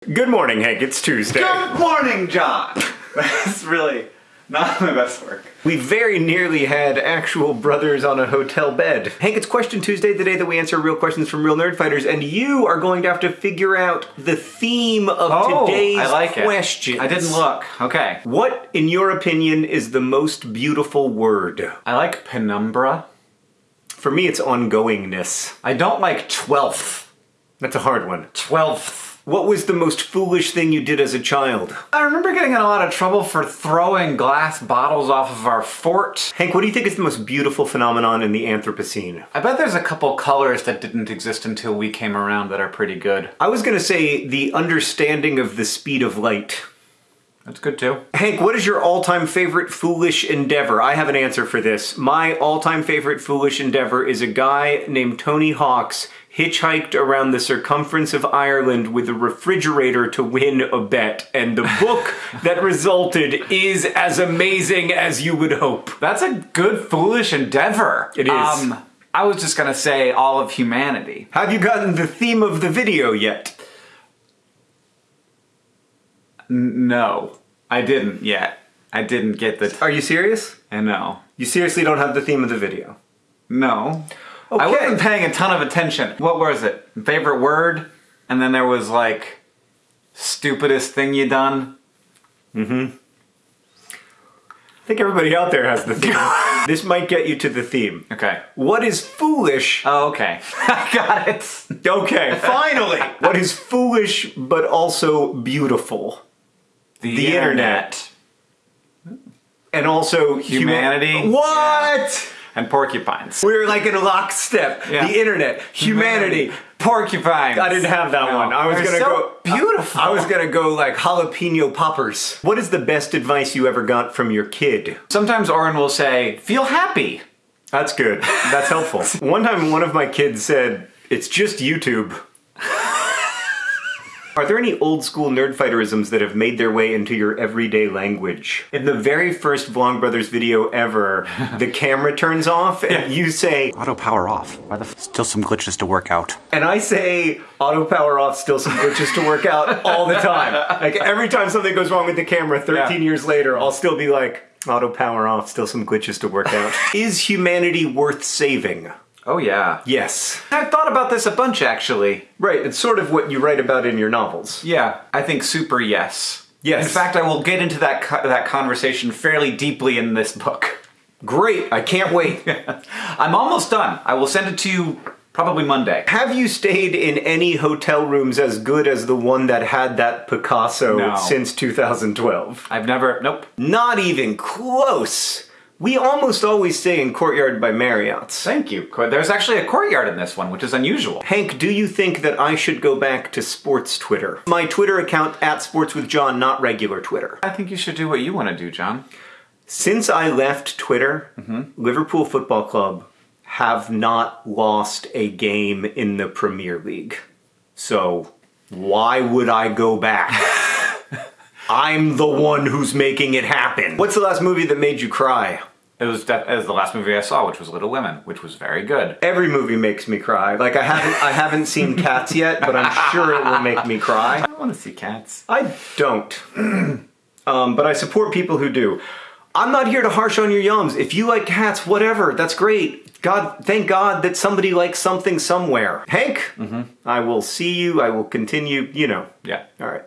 Good morning, Hank. It's Tuesday. Good morning, John. That's really not my best work. We very nearly had actual brothers on a hotel bed. Hank, it's Question Tuesday, the day that we answer real questions from real nerd fighters, and you are going to have to figure out the theme of Oh, today's I like it. questions. I didn't look. Okay. What, in your opinion, is the most beautiful word? I like penumbra. For me, it's ongoingness. I don't like twelfth. That's a hard one. Twelfth. What was the most foolish thing you did as a child? I remember getting in a lot of trouble for throwing glass bottles off of our fort. Hank, what do you think is the most beautiful phenomenon in the Anthropocene? I bet there's a couple colors that didn't exist until we came around that are pretty good. I was gonna say the understanding of the speed of light. That's good too. Hank, what is your all-time favorite foolish endeavor? I have an answer for this. My all-time favorite foolish endeavor is a guy named Tony Hawks hitchhiked around the circumference of Ireland with a refrigerator to win a bet, and the book that resulted is as amazing as you would hope. That's a good foolish endeavor. It is. Um, I was just gonna say all of humanity. Have you gotten the theme of the video yet? No, I didn't yet. I didn't get the. Are you serious? I know. You seriously don't have the theme of the video? No. I wasn't paying a ton of attention. What was it? Favorite word? And then there was like stupidest thing you done. Mm-hmm. I think everybody out there has the theme. this might get you to the theme. Okay. What is foolish? Oh, okay. I got it. Okay, finally! what is foolish but also beautiful? The internet. And also huma- Humanity? What? And porcupines. We're like in a lockstep. Yeah. The internet, humanity. Porcupines. I didn't have that No. one. I was They're gonna so go beautiful. I was gonna go like jalapeno poppers. What is the best advice you ever got from your kid? Sometimes Orin will say, "Feel happy." That's good. That's helpful. One time, one of my kids said, "It's just YouTube." Are there any old school nerd fighterisms that have made their way into your everyday language? In the very first Vlogbrothers video ever, the camera turns off and you say, Auto power off. Why the f- still some glitches to work out? and I say, auto power off, still some glitches to work out all the time. Like every time something goes wrong with the camera 13 Yeah. years later, I'll still be like, auto power off, still some glitches to work out. Is humanity worth saving? Oh yeah. Yes. I've thought about this a bunch actually. Right, it's sort of what you write about in your novels. Yeah, I think super yes. Yes. In fact, I will get into that co- that conversation fairly deeply in this book. Great, I can't wait. I'm almost done. I will send it to you probably Monday. Have you stayed in any hotel rooms as good as the one that had that Picasso No. since 2012? I've never. Nope. Not even close. We almost always stay in Courtyard by Marriott's. Thank you. There's actually a courtyard in this one, which is unusual. Hank, do you think that I should go back to sports Twitter? My Twitter account at Sports with John, not regular Twitter. I think you should do what you want to do, John. Since I left Twitter, Mm-hmm. Liverpool Football Club have not lost a game in the Premier League. So why would I go back? I'm the one who's making it happen. What's the last movie that made you cry? It was, it was the last movie I saw, which was Little Women, which was very good. Every movie makes me cry. Like I haven't I haven't seen Cats yet, but I'm sure it will make me cry. I want to see cats. I don't. um, but I support people who do. I'm not here to harsh on your yums. If you like cats, whatever, that's great. God, thank God that somebody likes something somewhere. Hank, I will see you. I will continue, you know. Yeah. All right.